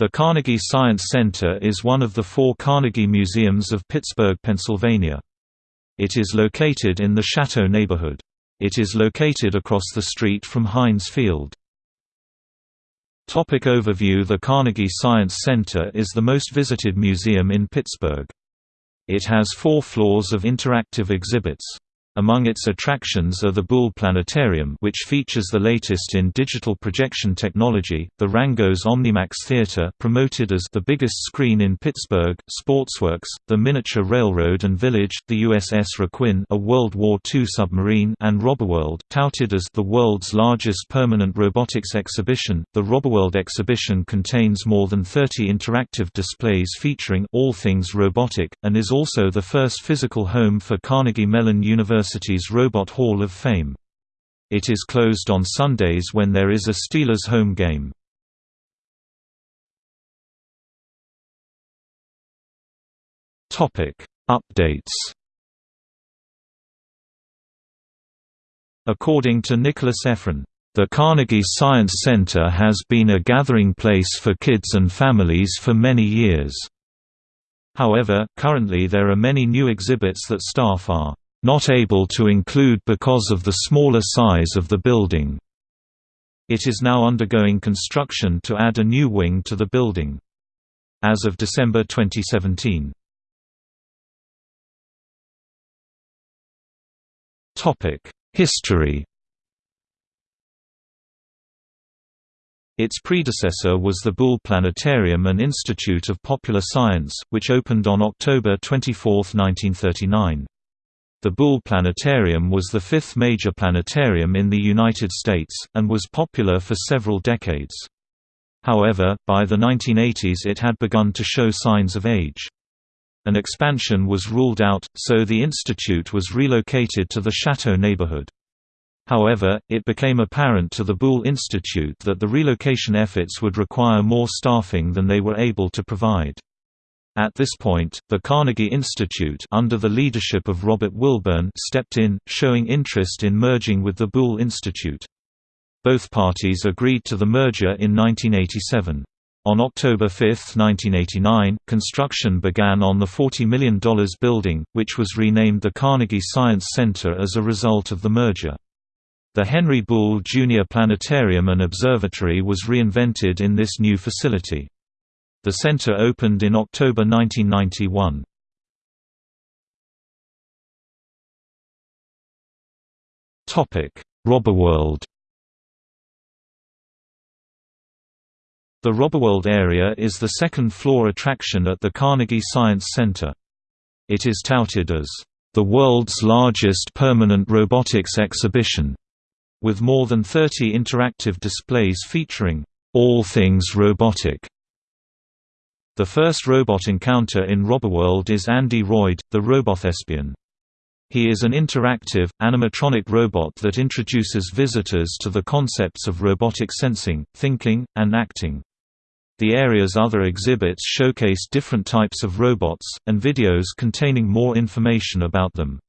The Carnegie Science Center is one of the four Carnegie Museums of Pittsburgh, Pennsylvania. It is located in the Chateau neighborhood. It is located across the street from Heinz Field. Topic overview The Carnegie Science Center is the most visited museum in Pittsburgh. It has four floors of interactive exhibits. Among its attractions are the Buhl Planetarium which features the latest in digital projection technology, the Rangos Omnimax Theater promoted as the biggest screen in Pittsburgh, Sportsworks, the Miniature Railroad and Village, the USS Requin a World War II submarine and Roboworld, touted as the world's largest permanent robotics exhibition. The Roboworld exhibition contains more than 30 interactive displays featuring all things robotic, and is also the first physical home for Carnegie Mellon University University's Robot Hall of Fame. It is closed on Sundays when there is a Steelers home game. Updates According to Nicholas Ephron, the Carnegie Science Center has been a gathering place for kids and families for many years. However, currently there are many new exhibits that staff are not able to include because of the smaller size of the building. It is now undergoing construction to add a new wing to the building. As of December 2017. History Its predecessor was the Buhl Planetarium and Institute of Popular Science, which opened on October 24, 1939. The Buhl Planetarium was the fifth major planetarium in the United States, and was popular for several decades. However, by the 1980s it had begun to show signs of age. An expansion was ruled out, so the institute was relocated to the Chateau neighborhood. However, it became apparent to the Buhl Institute that the relocation efforts would require more staffing than they were able to provide. At this point, the Carnegie Institute under the leadership of Robert Wilburn stepped in, showing interest in merging with the Buhl Institute. Both parties agreed to the merger in 1987. On October 5, 1989, construction began on the $40 million building, which was renamed the Carnegie Science Center as a result of the merger. The Henry Buhl Jr. Planetarium and Observatory was reinvented in this new facility. The center opened in October 1991. Roboworld The Roboworld area is the second-floor attraction at the Carnegie Science Center. It is touted as, "...the world's largest permanent robotics exhibition", with more than 30 interactive displays featuring, "...all things robotic", the first robot encounter in Roboworld is Andy Roid, the Robothespian. He is an interactive, animatronic robot that introduces visitors to the concepts of robotic sensing, thinking, and acting. The area's other exhibits showcase different types of robots, and videos containing more information about them.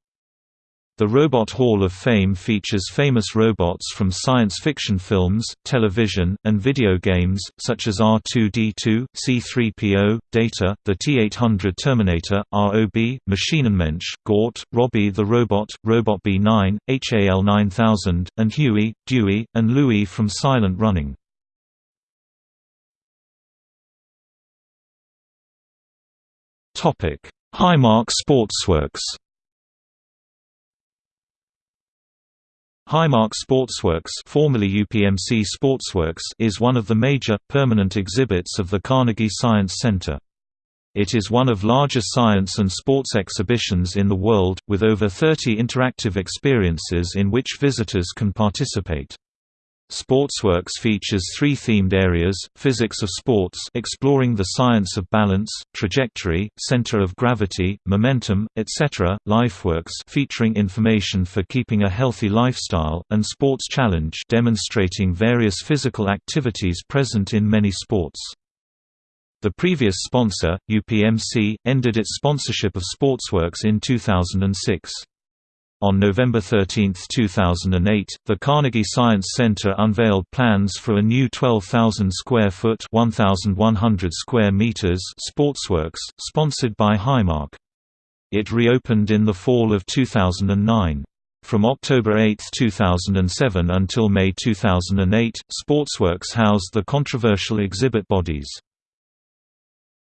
The Robot Hall of Fame features famous robots from science fiction films, television, and video games, such as R2-D2, C-3PO, Data, the T-800 Terminator, ROB, Maschinenmensch, Gort, Robbie the Robot, Robot B-9, HAL-9000, and Huey, Dewey, and Louie from Silent Running. Highmark Sportsworks Highmark Sportsworks formerly UPMC Sportsworks is one of the major, permanent exhibits of the Carnegie Science Center. It is one of largest science and sports exhibitions in the world, with over 30 interactive experiences in which visitors can participate. Sportsworks features three themed areas, Physics of Sports exploring the science of balance, trajectory, center of gravity, momentum, etc., Lifeworks featuring information for keeping a healthy lifestyle, and Sports Challenge demonstrating various physical activities present in many sports. The previous sponsor, UPMC, ended its sponsorship of Sportsworks in 2006. On November 13, 2008, the Carnegie Science Center unveiled plans for a new 12,000 square foot (1,100 square meters) sportsworks, sponsored by Highmark. It reopened in the fall of 2009. From October 8, 2007 until May 2008, Sportsworks housed the controversial exhibit bodies.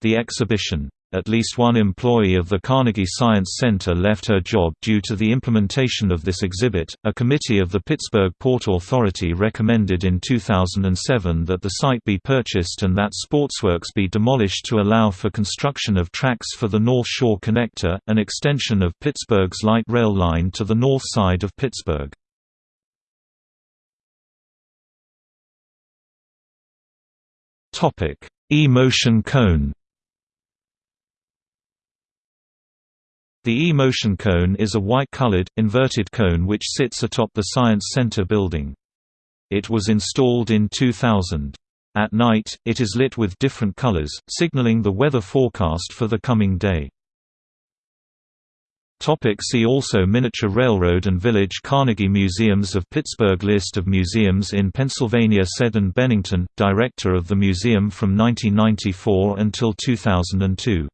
The exhibition at least one employee of the Carnegie Science Center left her job due to the implementation of this exhibit. A committee of the Pittsburgh Port Authority recommended in 2007 that the site be purchased and that Sportsworks be demolished to allow for construction of tracks for the North Shore Connector, an extension of Pittsburgh's light rail line to the north side of Pittsburgh. Topic: E-motion cone. The E-motion cone is a white-colored, inverted cone which sits atop the Science Center building. It was installed in 2000. At night, it is lit with different colors, signaling the weather forecast for the coming day. See also Miniature Railroad and Village Carnegie Museums of Pittsburgh List of museums in Pennsylvania Seddon Bennington, director of the museum from 1994 until 2002